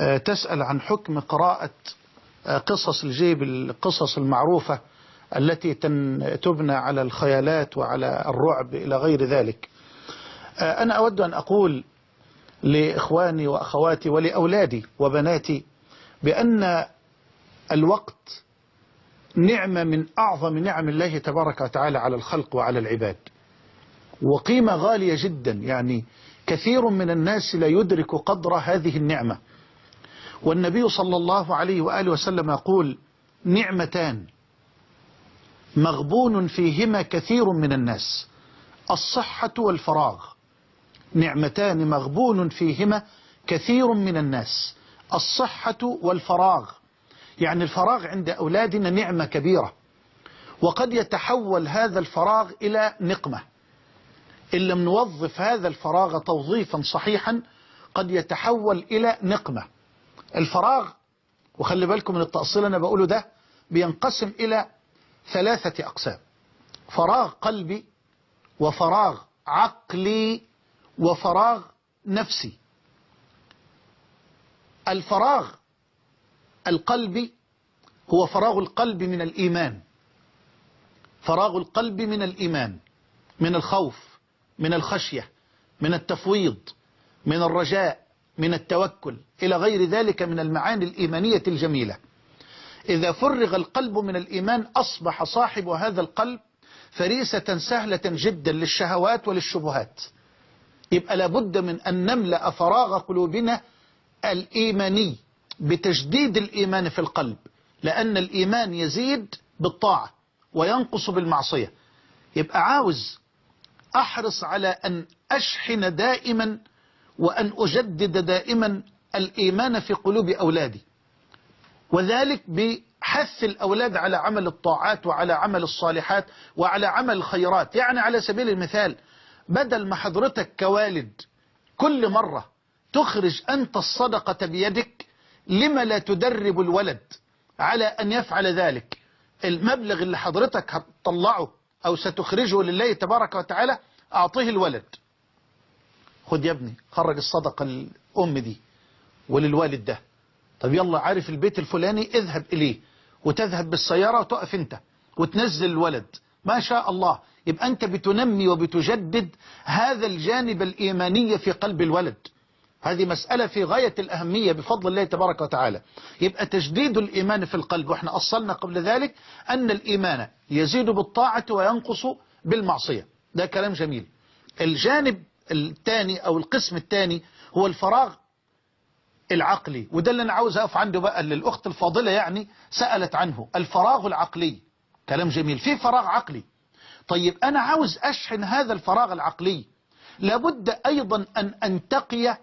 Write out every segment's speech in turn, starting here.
آه، تسأل عن حكم قراءة آه، قصص الجيب القصص المعروفة التي تبنى على الخيالات وعلى الرعب إلى غير ذلك. آه، أنا أود أن أقول لإخواني وأخواتي ولأولادي وبناتي بأن الوقت نعمة من أعظم نعم الله تبارك وتعالى على الخلق وعلى العباد. وقيمة غالية جدا يعني كثير من الناس لا يدرك قدر هذه النعمة. والنبي صلى الله عليه وآله وسلم يقول نعمتان مغبون فيهما كثير من الناس. الصحة والفراغ نعمتان مغبون فيهما كثير من الناس. الصحة والفراغ يعني الفراغ عند أولادنا نعمة كبيرة. وقد يتحول هذا الفراغ إلى نقمة. إن لم نوظف هذا الفراغ توظيفا صحيحا قد يتحول إلى نقمة. الفراغ وخلي بالكم من التأصيل أنا بقوله ده بينقسم إلى ثلاثة أقسام. فراغ قلبي وفراغ عقلي وفراغ نفسي. الفراغ القلبي هو فراغ القلب من الإيمان. فراغ القلب من الإيمان من الخوف من الخشية من التفويض من الرجاء من التوكل. إلى غير ذلك من المعاني الإيمانية الجميلة. إذا فرغ القلب من الإيمان أصبح صاحب هذا القلب فريسة سهلة جدا للشهوات وللشبهات. يبقى لابد من أن نملأ فراغ قلوبنا الإيماني بتجديد الإيمان في القلب لأن الإيمان يزيد بالطاعة وينقص بالمعصية. يبقى عاوز أحرص على أن أشحن دائما وأن أجدد دائما الإيمان في قلوب أولادي وذلك بحث الأولاد على عمل الطاعات وعلى عمل الصالحات وعلى عمل الخيرات. يعني على سبيل المثال بدل ما حضرتك كوالد كل مرة تخرج أنت الصدقة بيدك لما لا تدرب الولد على أن يفعل ذلك؟ المبلغ اللي حضرتك هتطلعه أو ستخرجه لله تبارك وتعالى أعطيه الولد. خد يا ابني خرج الصدقة للأم دي. وللوالد ده. طب يلا عارف البيت الفلاني اذهب إليه وتذهب بالسيارة وتقف أنت وتنزل الولد. ما شاء الله. يبقى أنت بتنمي وبتجدد هذا الجانب الإيماني في قلب الولد. هذه مسألة في غاية الأهمية بفضل الله تبارك وتعالى. يبقى تجديد الإيمان في القلب وإحنا أصلنا قبل ذلك أن الإيمان يزيد بالطاعة وينقص بالمعصية. ده كلام جميل. الجانب الثاني أو القسم الثاني هو الفراغ العقلي. وده اللي أنا عاوز أقف عنده بقى اللي الأخت الفاضلة يعني سألت عنه. الفراغ العقلي. كلام جميل. في فراغ عقلي. طيب أنا عاوز أشحن هذا الفراغ العقلي. لابد أيضا أن أنتقي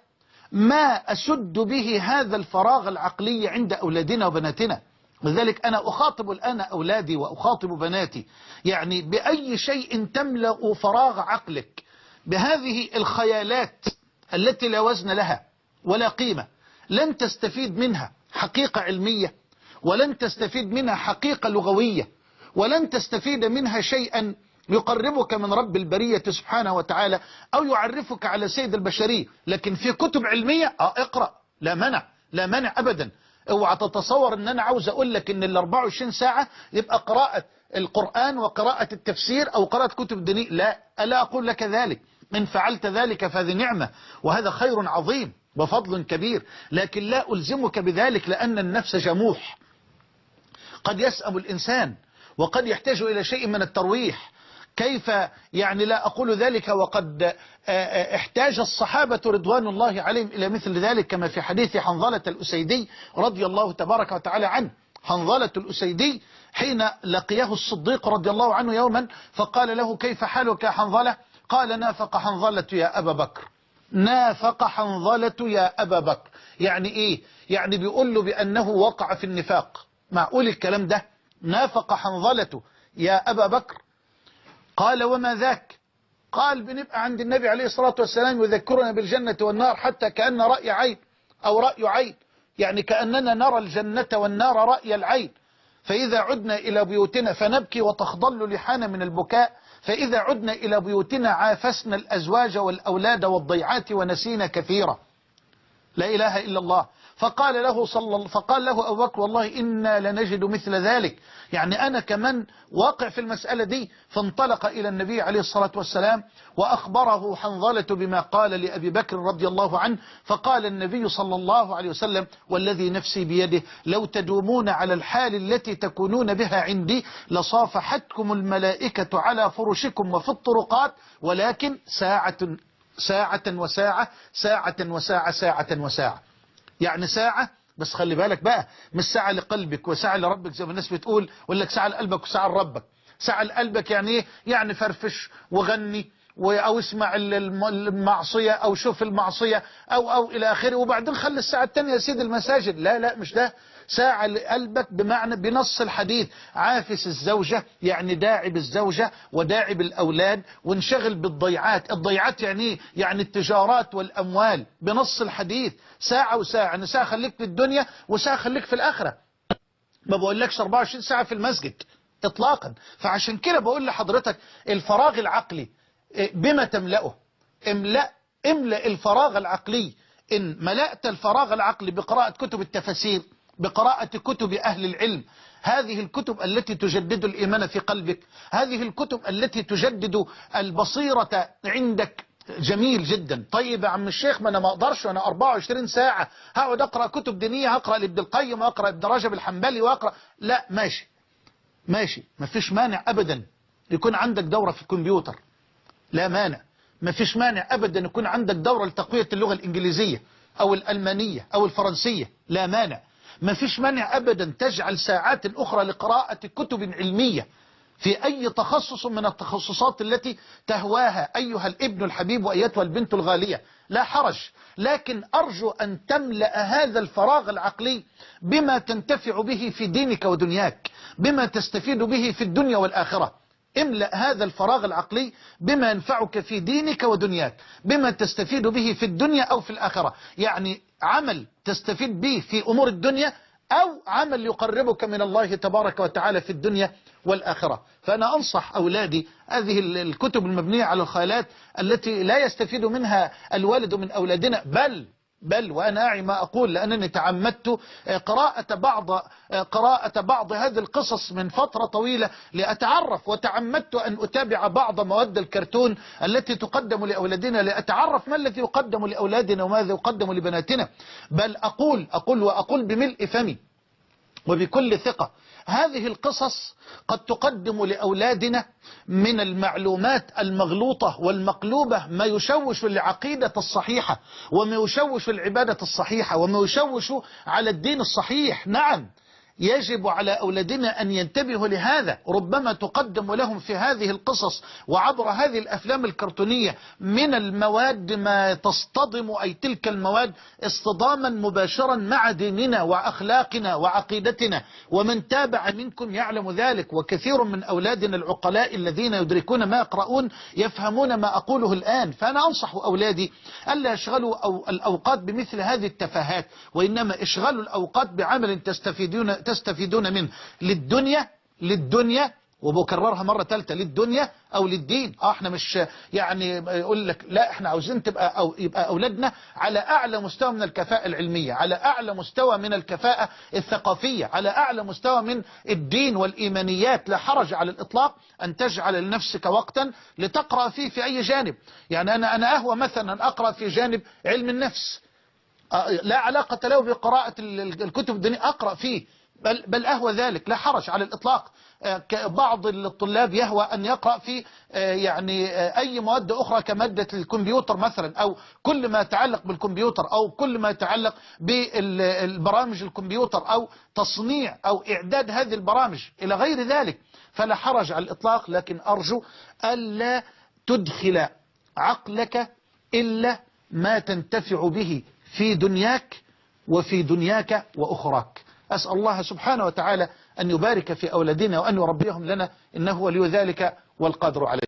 ما أسد به هذا الفراغ العقلي عند أولادنا وبناتنا. لذلك أنا أخاطب الآن أولادي وأخاطب بناتي. يعني بأي شيء تملأ فراغ عقلك بهذه الخيالات التي لا وزن لها ولا قيمة. لن تستفيد منها حقيقة علمية ولن تستفيد منها حقيقة لغوية ولن تستفيد منها شيئا يقربك من رب البرية سبحانه وتعالى أو يعرفك على سيد البشرية. لكن في كتب علمية آه اقرأ لا منع لا منع أبدا. اوعى تتصور إن أنا عاوز أقول لك إن ال 24 ساعة يبقى قراءة القرآن وقراءة التفسير أو قراءة كتب دينية لا ألا أقول لك ذلك. إن فعلت ذلك فهذه نعمة وهذا خير عظيم. وفضل كبير لكن لا ألزمك بذلك لأن النفس جموح. قد يسأم الإنسان وقد يحتاج إلى شيء من الترويح. كيف يعني لا أقول ذلك وقد احتاج الصحابة رضوان الله عليهم إلى مثل ذلك كما في حديث حنظلة الأسيدي رضي الله تبارك وتعالى عنه. حنظلة الأسيدي حين لقيه الصديق رضي الله عنه يوما فقال له كيف حالك يا حنظلة؟ قال نافق حنظلة يا أبا بكر. نافق حنظلة يا أبا بكر. يعني إيه؟ يعني بيقول له بأنه وقع في النفاق. معقول الكلام ده. نافق حنظلة يا أبا بكر. قال وما ذاك؟ قال بنبقى عند النبي عليه الصلاة والسلام يذكرنا بالجنة والنار حتى كأن رأي عين أو رأي عين. يعني كأننا نرى الجنة والنار رأي العين. فإذا عدنا إلى بيوتنا فنبكي وتخضل لحانا من البكاء. فإذا عدنا إلى بيوتنا عافسنا الأزواج والأولاد والضيعات ونسينا كثيرا. لا إله إلا الله. فقال له صلى فقال له أبو بكر والله إنا لنجد مثل ذلك. يعني أنا كمان واقع في المسألة دي فانطلق إلى النبي عليه الصلاة والسلام وأخبره حنظلة بما قال لأبي بكر رضي الله عنه. فقال النبي صلى الله عليه وسلم والذي نفسي بيده لو تدومون على الحال التي تكونون بها عندي لصافحتكم الملائكة على فرشكم وفي الطرقات ولكن ساعة ساعة وساعة ساعة وساعة ساعة وساعة. يعني ساعة بس خلي بالك بقى مش ساعة لقلبك وساعة لربك زي ما الناس بتقول ولا ساعة لقلبك وساعة لربك. ساعة لقلبك يعني إيه؟ يعني فرفش وغني أو اسمع ال- الم- المعصية أو شوف المعصية أو أو إلى آخره. وبعدين خلي الساعة التانية يا سيدي المساجد. لا لا مش ده. ساعة لقلبك بمعنى بنص الحديث. عافس الزوجة يعني داعي بالزوجة وداعي بالأولاد وانشغل بالضيعات. الضيعات يعني إيه؟ يعني التجارات والأموال. بنص الحديث. ساعة وساعة. يعني ساعة خليك في الدنيا وساعة خليك في الآخرة. ما بقولكش 24 ساعة في المسجد اطلاقا. فعشان كده بقول لحضرتك الفراغ العقلي إيه، بما تملأه. املأ املأ الفراغ العقلي. إن ملأت الفراغ العقلي بقراءة كتب التفاسير بقراءة كتب أهل العلم هذه الكتب التي تجدد الإيمان في قلبك هذه الكتب التي تجدد البصيرة عندك. جميل جدا. طيب يا عم الشيخ ما أنا ما أقدرش وأنا 24 ساعة. هقعد أقرأ كتب دينية هقرا لابن القيم واقرا ابن رجب الحنبلي وأقرأ. لا ماشي. ماشي. مفيش مانع ابدا. يكون عندك دورة في الكمبيوتر. لا مانع. مفيش مانع ابدا يكون عندك دورة لتقوية اللغة الإنجليزية أو الألمانية أو الفرنسية. لا مانع. مفيش مانع ابدا تجعل ساعات أخرى لقراءة كتب علمية في أي تخصص من التخصصات التي تهواها أيها الابن الحبيب وأيتها البنت الغالية. لا حرج. لكن أرجو أن تملأ هذا الفراغ العقلي بما تنتفع به في دينك ودنياك بما تستفيد به في الدنيا والآخرة. املأ هذا الفراغ العقلي بما ينفعك في دينك ودنياك بما تستفيد به في الدنيا أو في الآخرة. يعني عمل تستفيد به في أمور الدنيا أو عمل يقربك من الله تبارك وتعالى في الدنيا والآخرة. فأنا أنصح أولادي هذه ال- الكتب المبنية على الخيالات التي لا يستفيد منها الوالد من أولادنا بل بل وأنا أعي ما أقول لأنني تعمدت قراءة بعض قراءة بعض هذه القصص من فترة طويلة لأتعرف وتعمدت أن أتابع بعض مواد الكرتون التي تقدم لأولادنا لأتعرف ما الذي يقدم لأولادنا وماذا يقدم لبناتنا. بل أقول أقول وأقول بملء فمي وبكل ثقة هذه القصص قد تقدم لأولادنا من المعلومات المغلوطة والمقلوبة ما يشوش العقيدة الصحيحة وما يشوش العبادة الصحيحة وما يشوش على الدين الصحيح. نعم. يجب على أولادنا أن ينتبهوا لهذا. ربما تقدم لهم في هذه القصص وعبر هذه الأفلام الكرتونية من المواد ما تصطدم أي تلك المواد اصطداما مباشرا مع ديننا وأخلاقنا وعقيدتنا. ومن تابع منكم يعلم ذلك. وكثير من أولادنا العقلاء الذين يدركون ما يقرؤون يفهمون ما أقوله الآن. فأنا أنصح أولادي ألا يشغلوا أو الأوقات بمثل هذه التفاهات وإنما اشغلوا الأوقات بعمل تستفيدون تستفيدون منه للدنيا للدنيا وبكررها مرة ثالثة للدنيا أو للدين. آه إحنا مش يعني يقول لك لا إحنا عاوزين تبقى أو يبقى أولادنا على أعلى مستوى من الكفاءة العلمية على أعلى مستوى من الكفاءة الثقافية على أعلى مستوى من الدين والإيمانيات. لا حرج على الإطلاق أن تجعل لنفسك وقتا لتقرأ فيه في أي جانب. يعني أنا أنا أهوى مثلا أن أقرأ في جانب علم النفس. آه، لا علاقة له بقراءة ال- ال- الكتب الدينية أقرأ فيه. بل, بل أهوى ذلك لا حرج على الإطلاق. آه، بعض الطلاب يهوى أن يقرأ في آه، يعني آه، أي مواد أخرى كمادة الكمبيوتر مثلا أو كل ما يتعلق بالكمبيوتر أو كل ما يتعلق بالبرامج الكمبيوتر أو تصنيع أو إعداد هذه البرامج إلى غير ذلك فلا حرج على الإطلاق. لكن أرجو ألا تدخل عقلك إلا ما تنتفع به في دنياك وفي دنياك وأخراك. أسأل الله سبحانه وتعالى أن يبارك في أولادنا وأن يربيهم لنا إنه ولي ذلك والقادر عليه.